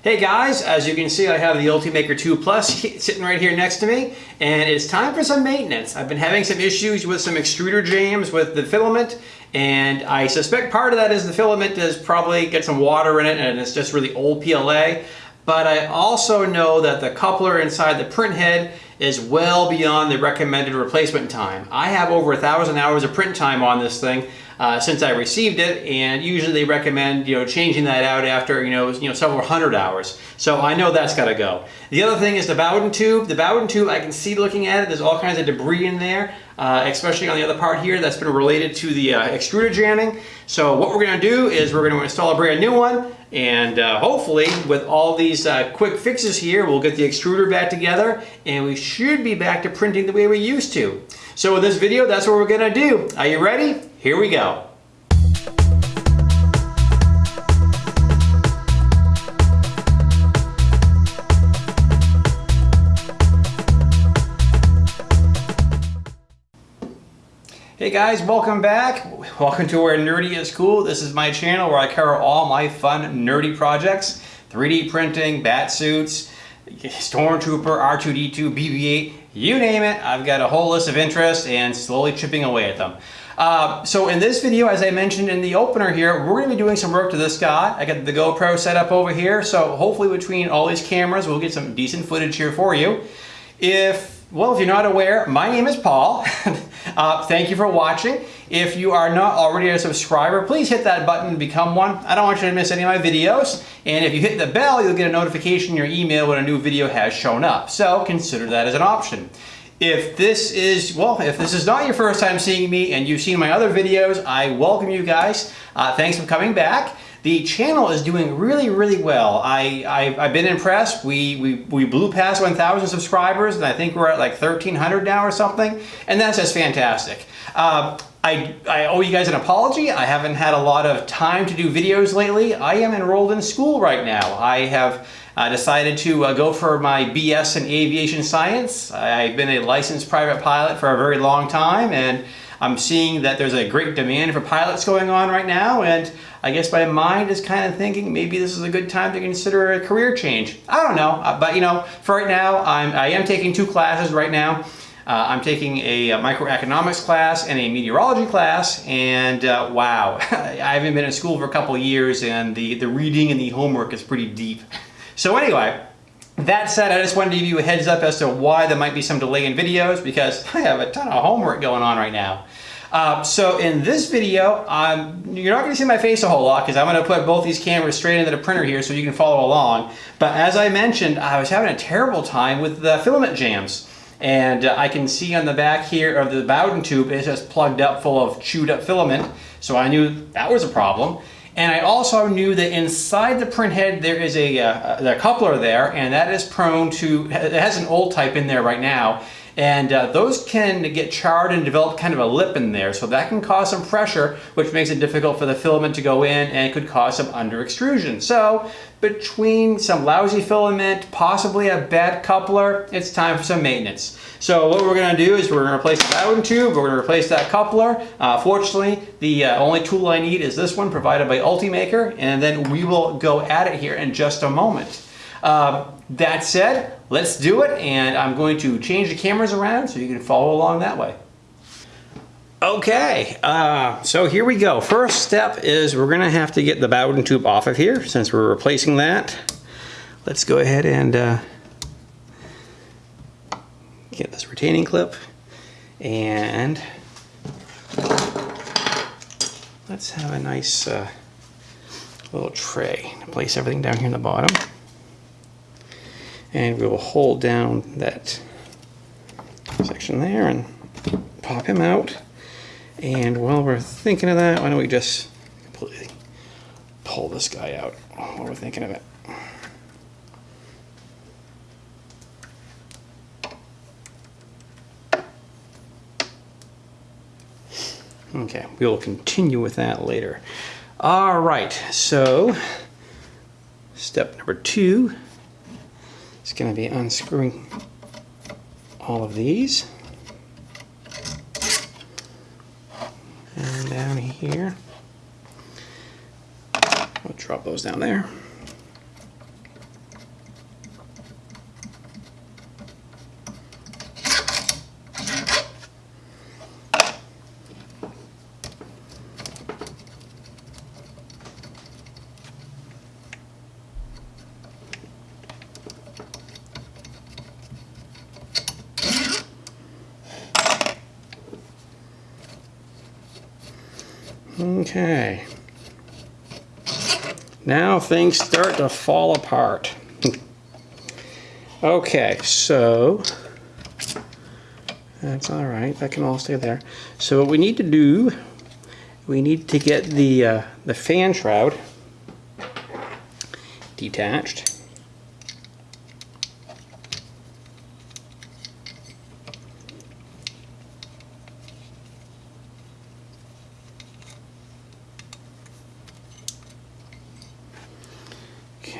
Hey guys, as you can see I have the Ultimaker 2 Plus sitting right here next to me and it's time for some maintenance. I've been having some issues with some extruder jams with the filament and I suspect part of that is the filament has probably got some water in it and it's just really old PLA but I also know that the coupler inside the print head is well beyond the recommended replacement time. I have over a thousand hours of print time on this thing uh, since I received it, and usually they recommend you know changing that out after you know you know several hundred hours. So I know that's got to go. The other thing is the Bowden tube. The Bowden tube, I can see looking at it, there's all kinds of debris in there, uh, especially on the other part here that's been related to the uh, extruder jamming. So what we're going to do is we're going to install a brand new one, and uh, hopefully with all these uh, quick fixes here, we'll get the extruder back together, and we should be back to printing the way we used to. So in this video, that's what we're to do. Are you ready? Here we go. Hey guys, welcome back. Welcome to Where Nerdy is Cool. This is my channel where I cover all my fun nerdy projects. 3D printing, bat suits, Stormtrooper, R2-D2, BB-8, you name it. I've got a whole list of interests and slowly chipping away at them. Uh, so in this video, as I mentioned in the opener here, we're going to be doing some work to this guy. I got the GoPro set up over here, so hopefully between all these cameras, we'll get some decent footage here for you. If, well, if you're not aware, my name is Paul. uh, thank you for watching. If you are not already a subscriber, please hit that button to become one. I don't want you to miss any of my videos. And if you hit the bell, you'll get a notification in your email when a new video has shown up. So consider that as an option. If this is, well, if this is not your first time seeing me and you've seen my other videos, I welcome you guys. Uh, thanks for coming back. The channel is doing really, really well. I, I, have been impressed. We, we, we blew past 1,000 subscribers and I think we're at like 1,300 now or something. And that's just fantastic. Uh, I, I owe you guys an apology. I haven't had a lot of time to do videos lately. I am enrolled in school right now. I have I decided to uh, go for my BS in aviation science. I've been a licensed private pilot for a very long time and I'm seeing that there's a great demand for pilots going on right now and I guess my mind is kind of thinking maybe this is a good time to consider a career change. I don't know, uh, but you know, for right now, I'm, I am taking two classes right now. Uh, I'm taking a, a, microeconomics class and a meteorology class, and uh, wow, I haven't been in school for a couple years, and the, the reading and the homework is pretty deep. So anyway, that said, I just wanted to give you a heads up as to why there might be some delay in videos because I have a ton of homework going on right now. Uh, so in this video, you're not going to see my face a whole lot because I'm going to put both these cameras straight into the printer here so you can follow along. But as I mentioned, I was having a terrible time with the filament jams. And uh, I can see on the back here of the Bowden tube, it's just plugged up full of chewed up filament. So I knew that was a problem. And I also knew that inside the printhead there is a, uh, a coupler there and that is prone to, it has an old type in there right now and uh, those can get charred and develop kind of a lip in there so that can cause some pressure which makes it difficult for the filament to go in and could cause some under extrusion. So between some lousy filament, possibly a bad coupler, it's time for some maintenance. So what we're going to do is we're to replace the Bowden tube, we're to replace that coupler. Uh, fortunately, the uh, only tool I need is this one provided by Ultimaker, and then we will go at it here in just a moment. Uh, that said, let's do it, and I'm going to change the cameras around so you can follow along that way. Okay, uh, so here we go. First step is we're going to have to get the Bowden tube off of here since we're replacing that. Let's go ahead and uh, get this retaining clip and let's have a nice uh, little tray to place everything down here in the bottom and we will hold down that section there and pop him out. And while we're thinking of that why don't we just completely pull this guy out while we're thinking of it? Okay, we will continue with that later. All right, so step number two is going to be unscrewing all of these. And down here, we'll drop those down there. Okay. Now things start to fall apart. okay, so that's all right. That can all stay there. So what we need to do, we need to get the uh, the fan shroud detached.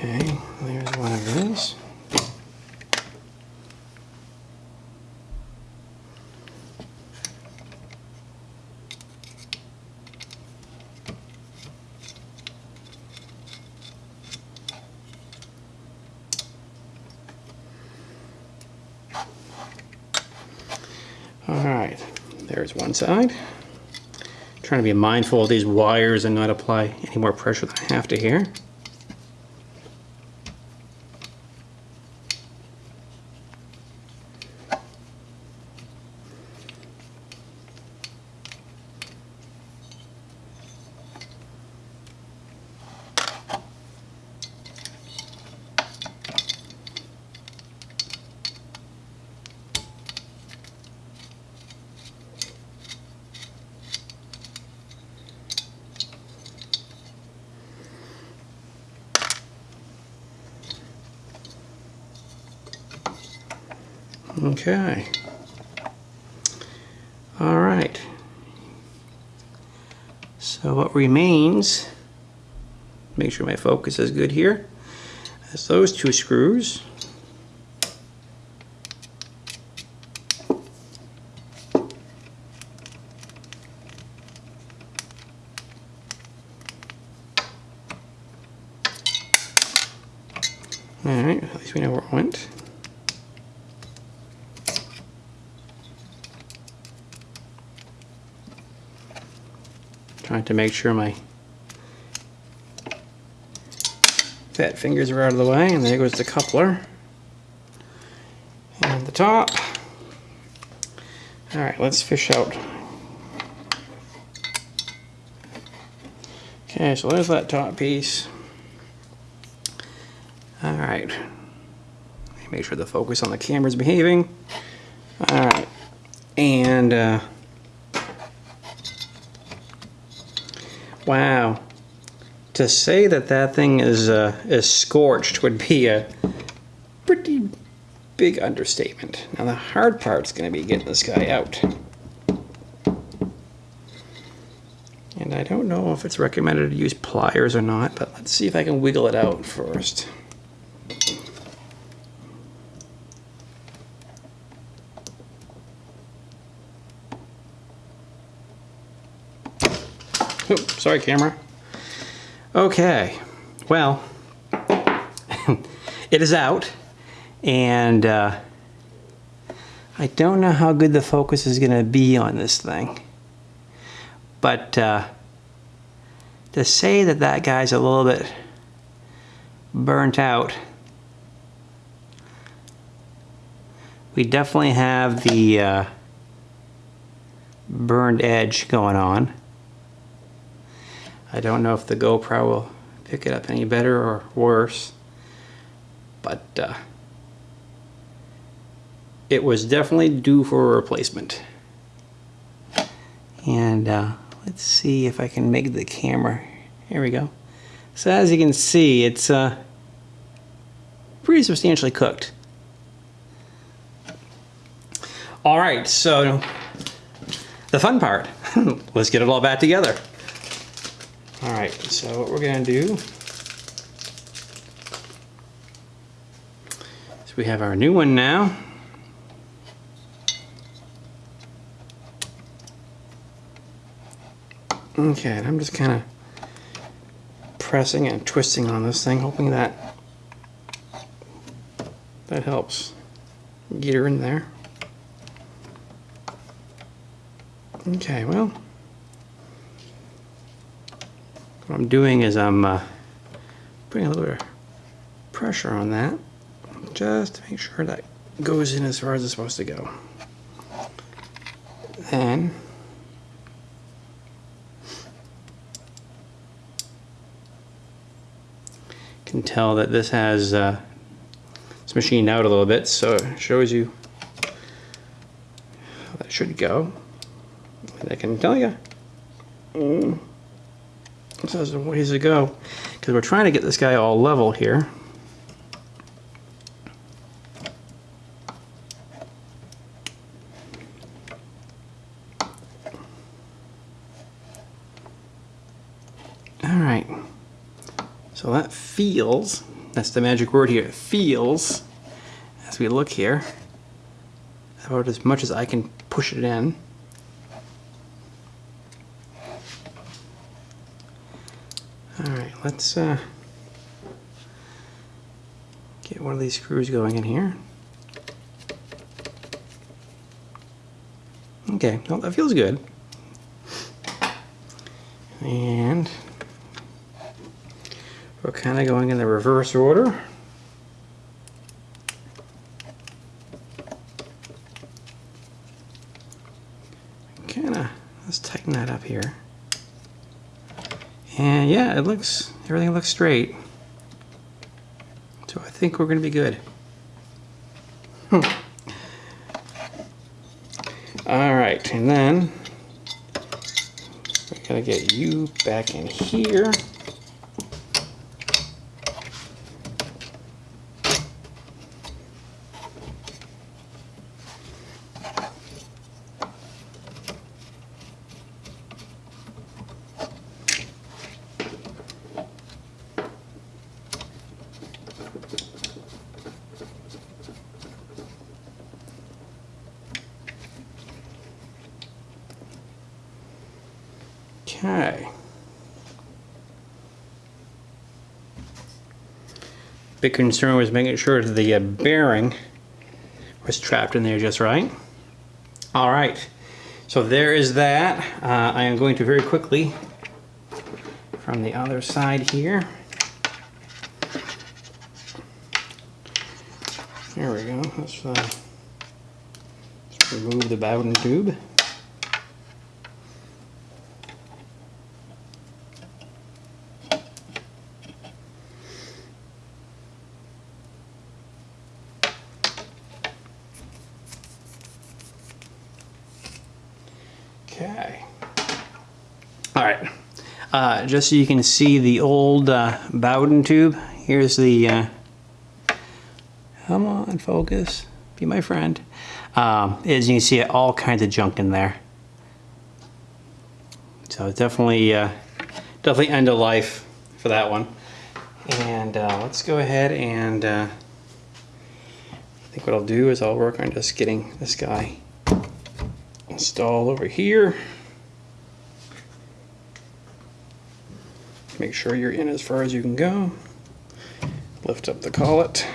Okay, there's one of these. All right, there's one side. Trying to be mindful of these wires and not apply any more pressure than I have to here. Okay. All right. So what remains, make sure my focus is good here, is those two screws. All right, at least we know where it went. Trying to make sure my fat fingers are out of the way, and there goes the coupler. And the top. Alright, let's fish out. Okay, so there's that top piece. Alright. Make sure the focus on the camera is behaving. Alright. And, uh, Wow. To say that that thing is uh, is scorched would be a pretty big understatement. Now the hard part's going to be getting this guy out. And I don't know if it's recommended to use pliers or not, but let's see if I can wiggle it out first. Sorry, camera. Okay, well, it is out, and uh, I don't know how good the focus is going to be on this thing. But uh, to say that that guy's a little bit burnt out, we definitely have the uh, burned edge going on. I don't know if the GoPro will pick it up any better or worse, but uh, it was definitely due for a replacement. And uh, let's see if I can make the camera. Here we go. So as you can see, it's uh, pretty substantially cooked. All right, so the fun part. Let's get it all back together. All right, so what we're gonna do is we have our new one now. Okay, and I'm just kind of pressing and twisting on this thing, hoping that that helps get her in there. Okay, well, what I'm doing is I'm uh, putting a little bit of pressure on that just to make sure that goes in as far as it's supposed to go. Then can tell that this has uh, it's machined out a little bit so it shows you how that should go and I can tell you mm this has a ways to go because we're trying to get this guy all level here. All right. So that feels, that's the magic word here, feels, as we look here, about as much as I can push it in. All right, let's uh, get one of these screws going in here. Okay, well that feels good. And we're kind of going in the reverse order. Kind of, let's tighten that up here. And yeah, it looks, everything looks straight. So I think we're going to be good. Hmm. All right, and then going to get you back in here. Okay. Big concern was making sure the uh, bearing was trapped in there just right. All right, so there is that. Uh, I am going to very quickly from the other side here. There we go. Let's, uh, let's remove the Bowden tube. Okay. All right. Uh, just so you can see the old uh, Bowden tube, here's the, uh, come on, focus, be my friend. Um, as you can see, all kinds of junk in there. So definitely, uh, definitely end of life for that one. And uh, let's go ahead and I think what I'll do is I'll work on just getting this guy installed over here. Make sure you're in as far as you can go. Lift up the collet.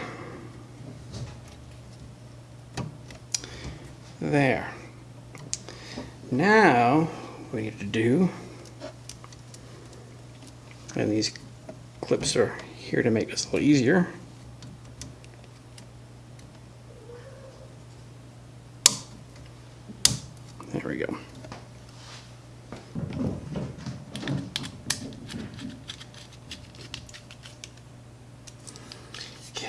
There. Now, we need to do, and these clips are here to make this a little easier. There we go.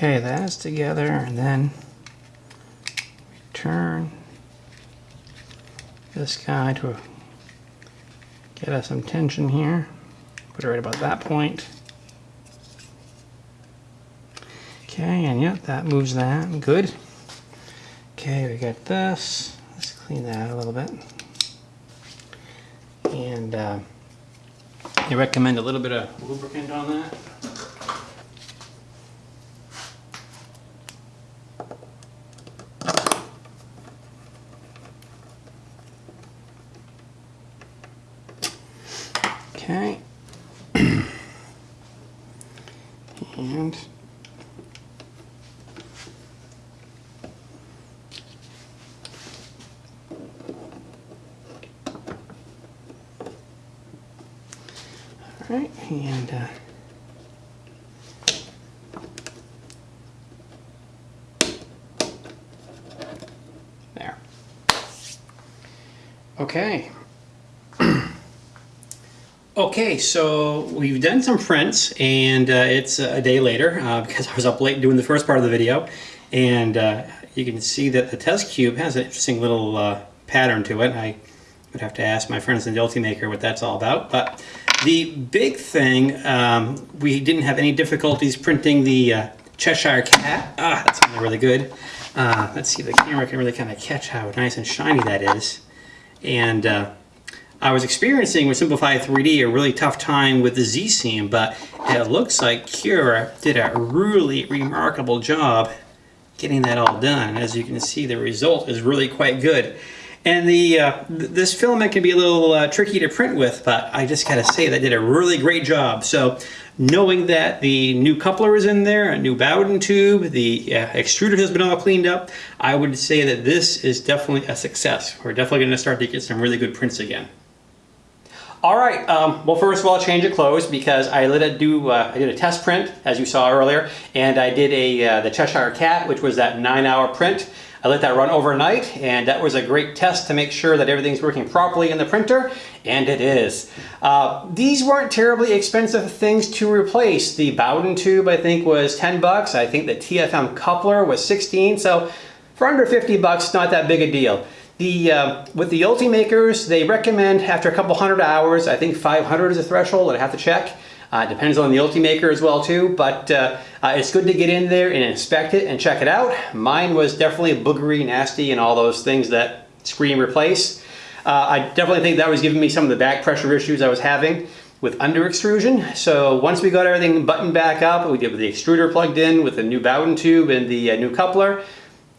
Okay, that's together and then turn this guy to get us some tension here. Put it right about that point. Okay, and yep, that moves that. Good. Okay, we got this. Let's clean that a little bit. And uh, I recommend a little bit of lubricant on that. Okay. and all right, and uh, there. Okay, okay, so we've done some prints and uh, it's a day later uh, because I was up late doing the first part of the video and uh, you can see that the test cube has an interesting little uh, pattern to it. I would have to ask my friends in the Ultimaker what that's all about. But the big thing, um, we didn't have any difficulties printing the uh, Cheshire Cat. Ah, that's really good. Uh, let's see if the camera can really kind of catch how nice and shiny that is. And I was experiencing with Simplify 3D a really tough time with the Z-Seam, but it looks like Cura did a really remarkable job getting that all done. As you can see, the result is really quite good. And the uh, th this filament can be a little uh, tricky to print with, but I just gotta say they did a really great job. So knowing that the new coupler is in there, a new Bowden tube, the uh, extruder has been all cleaned up, I would say that this is definitely a success. We're definitely gonna start to get some really good prints again. All right, um, well first of all, change of clothes because I let it do, uh, I did a test print as you saw earlier and I did a uh, the Cheshire Cat which was that nine hour print. I let that run overnight and that was a great test to make sure that everything's working properly in the printer and it is. Uh, these weren't terribly expensive things to replace. The Bowden tube I think was 10 bucks. I think the TFM coupler was 16 so for under 50 bucks not that big a deal. The, uh, with the Ultimakers, they recommend after a couple hundred hours, I think 500 is a threshold, I have to check. Uh, depends on the Ultimaker as well too, but uh, uh, it's good to get in there and inspect it and check it out. Mine was definitely boogery, nasty, and all those things that scream replace. Uh, I definitely think that was giving me some of the back pressure issues I was having with under extrusion. So once we got everything buttoned back up, we did the extruder plugged in with the new Bowden tube and the uh, new coupler,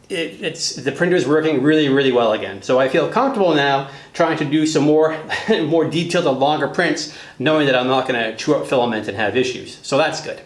it, it's the printer is working really, really well again. So I feel comfortable now trying to do some more, more detailed and longer prints, knowing that I'm not going to chew up filament and have issues. So that's good.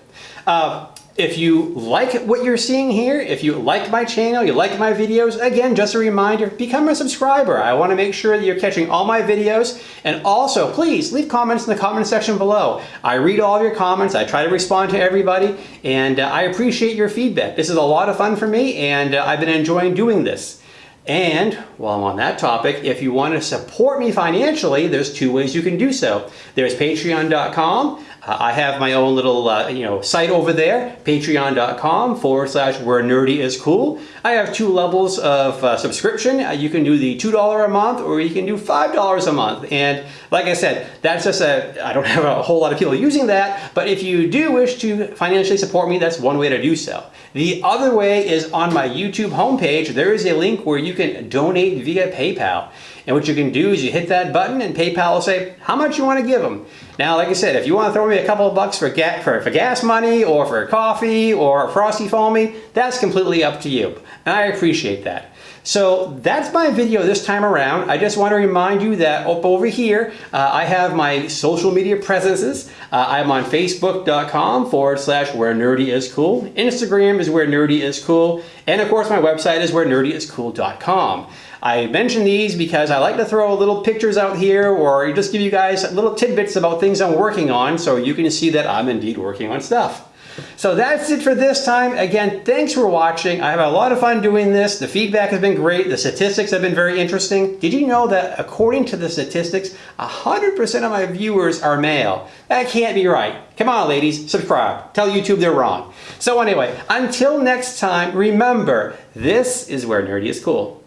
Uh, if you like what you're seeing here, if you like my channel, you like my videos, again, just a reminder, become a subscriber. I want to make sure that you're catching all my videos. And also, please leave comments in the comment section below. I read all of your comments. I try to respond to everybody. And uh, I appreciate your feedback. This is a lot of fun for me, and uh, I've been enjoying doing this. And while I'm on that topic, if you want to support me financially, there's two ways you can do so. There's patreon.com. Uh, I have my own little uh, you know site over there, patreon.com forward slash where nerdy is cool. I have two levels of uh, subscription. Uh, you can do the $2 a month or you can do $5 a month. And like I said, that's just a, I don't have a whole lot of people using that, but if you do wish to financially support me, that's one way to do so. The other way is on my YouTube homepage, there is a link where you can donate via PayPal. And what you can do is you hit that button and PayPal will say how much you want to give them. Now, like I said, if you want to throw me a couple of bucks for, ga for, for gas money or for coffee or frosty foamy, that's completely up to you. And I appreciate that. So that's my video this time around. I just want to remind you that up over here, uh, I have my social media presences. Uh, I'm on facebook.com forward slash where nerdy is cool. Instagram is where nerdy is cool. And of course, my website is where nerdyiscool.com. I mention these because I like to throw little pictures out here or just give you guys little tidbits about things I'm working on so you can see that I'm indeed working on stuff. So that's it for this time. Again, thanks for watching. I have a lot of fun doing this. The feedback has been great. The statistics have been very interesting. Did you know that according to the statistics, 100% of my viewers are male? That can't be right. Come on, ladies, subscribe. Tell YouTube they're wrong. So anyway, until next time, remember, this is where nerdy is cool.